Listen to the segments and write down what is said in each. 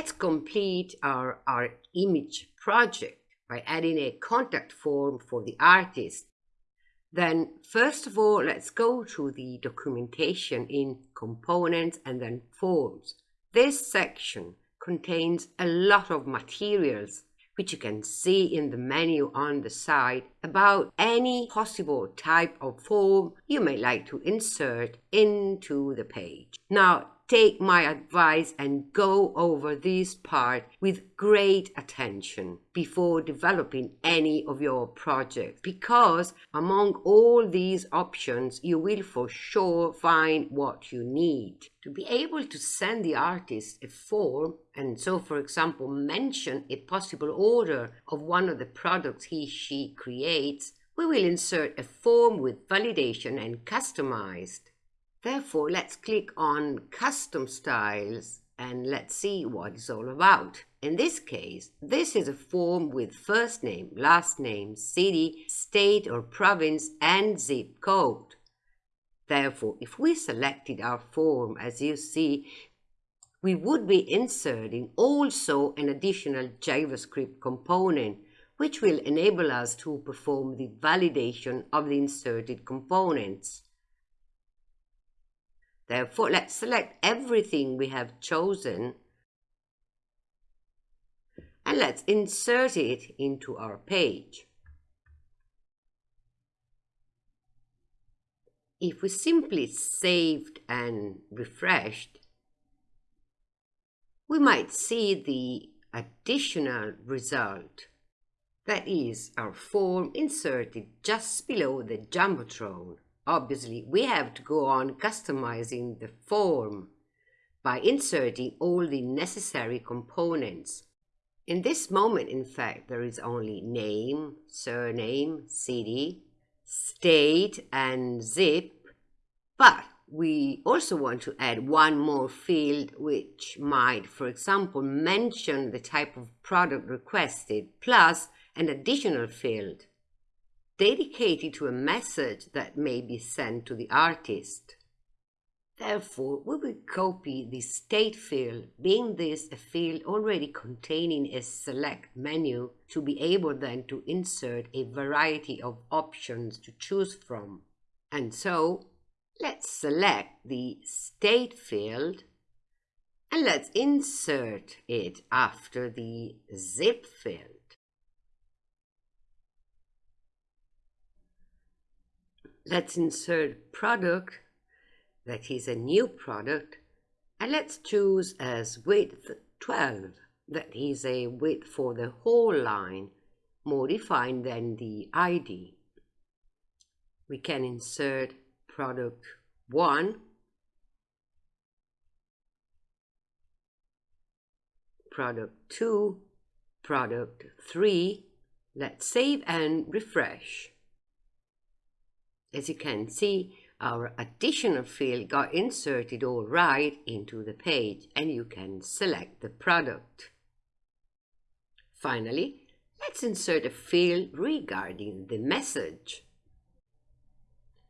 Let's complete our, our image project by adding a contact form for the artist. Then, first of all, let's go to the documentation in components and then forms. This section contains a lot of materials which you can see in the menu on the side about any possible type of form you may like to insert into the page. Now, take my advice and go over this part with great attention before developing any of your projects because among all these options you will for sure find what you need. To be able to send the artist a form and so for example mention a possible order of one of the products he she creates, we will insert a form with validation and customized. Therefore, let's click on Custom Styles and let's see what it's all about. In this case, this is a form with first name, last name, city, state or province and zip code. Therefore, if we selected our form as you see, we would be inserting also an additional JavaScript component which will enable us to perform the validation of the inserted components. Therefore, let's select everything we have chosen and let's insert it into our page. If we simply saved and refreshed, we might see the additional result. That is our form inserted just below the Jumbotron obviously we have to go on customizing the form by inserting all the necessary components. In this moment, in fact, there is only name, surname, city, state, and zip, but we also want to add one more field which might, for example, mention the type of product requested, plus an additional field dedicated to a message that may be sent to the artist. Therefore, we will copy the state field, being this a field already containing a select menu to be able then to insert a variety of options to choose from. And so, let's select the state field and let's insert it after the zip field. Let's insert product, that is a new product, and let's choose as width 12, that is a width for the whole line, more defined than the ID. We can insert product 1, product 2, product 3. Let's save and refresh. As you can see, our additional field got inserted all right into the page and you can select the product. Finally, let's insert a field regarding the message.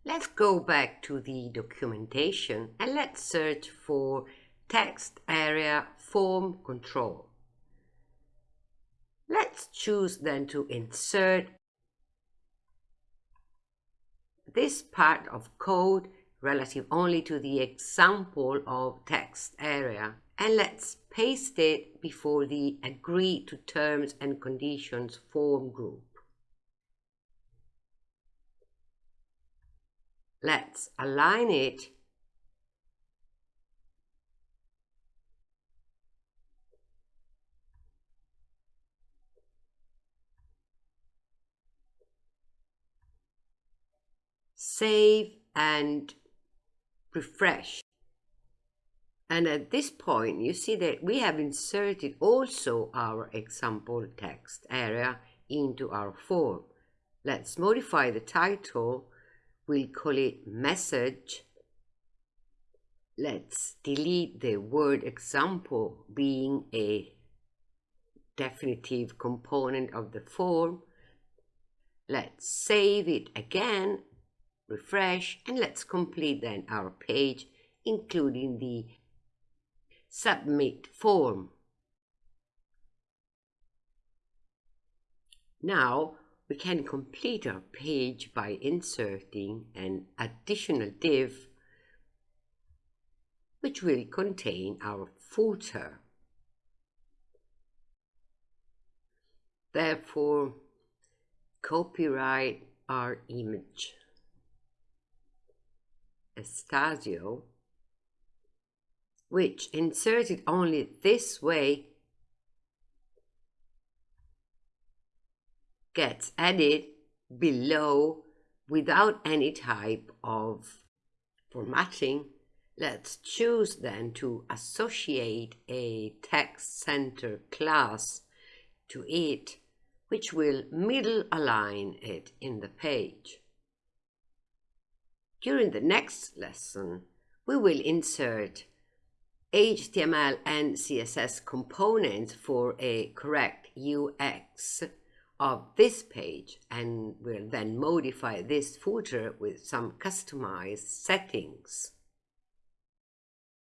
Let's go back to the documentation and let's search for text area form control. Let's choose then to insert this part of code relative only to the example of text area and let's paste it before the agree to terms and conditions form group. Let's align it save and refresh. And at this point, you see that we have inserted also our example text area into our form. Let's modify the title. We'll call it message. Let's delete the word example being a definitive component of the form. Let's save it again refresh, and let's complete then our page, including the submit form. Now, we can complete our page by inserting an additional div which will contain our footer. Therefore, copyright our image. Which inserted only this way gets added below without any type of formatting. Let's choose then to associate a text center class to it, which will middle align it in the page. During the next lesson, we will insert HTML and CSS components for a correct UX of this page and we'll then modify this footer with some customized settings.